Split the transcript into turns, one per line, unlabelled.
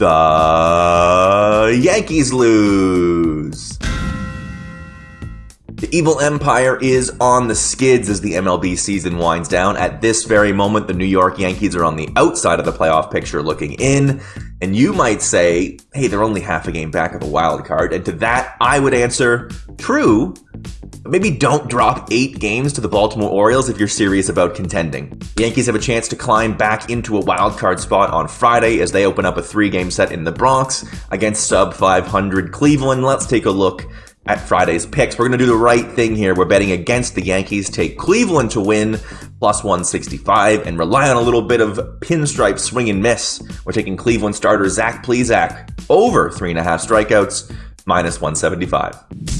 The Yankees lose. The evil empire is on the skids as the MLB season winds down. At this very moment, the New York Yankees are on the outside of the playoff picture looking in. And you might say, hey, they're only half a game back of a wild card. And to that, I would answer, true. Maybe don't drop eight games to the Baltimore Orioles if you're serious about contending. The Yankees have a chance to climb back into a wild card spot on Friday as they open up a three game set in the Bronx against sub 500 Cleveland. Let's take a look at Friday's picks. We're going to do the right thing here. We're betting against the Yankees, take Cleveland to win plus 165, and rely on a little bit of pinstripe swing and miss. We're taking Cleveland starter Zach Plesac over three and a half strikeouts, minus 175.